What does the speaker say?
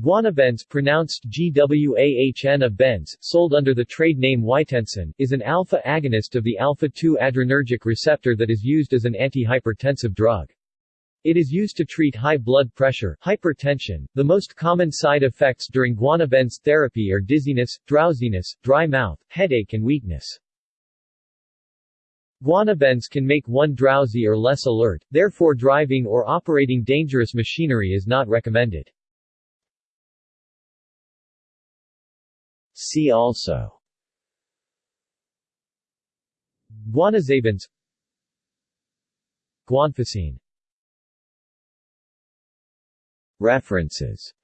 Guanabenz pronounced GWAHN of Benz, sold under the trade name Wytensin, is an alpha agonist of the alpha-2 adrenergic receptor that is used as an antihypertensive drug. It is used to treat high blood pressure, hypertension. The most common side effects during guanabenz therapy are dizziness, drowsiness, dry mouth, headache and weakness. Guanabenz can make one drowsy or less alert, therefore driving or operating dangerous machinery is not recommended. See also. Guanoxabenz Guanfacine. References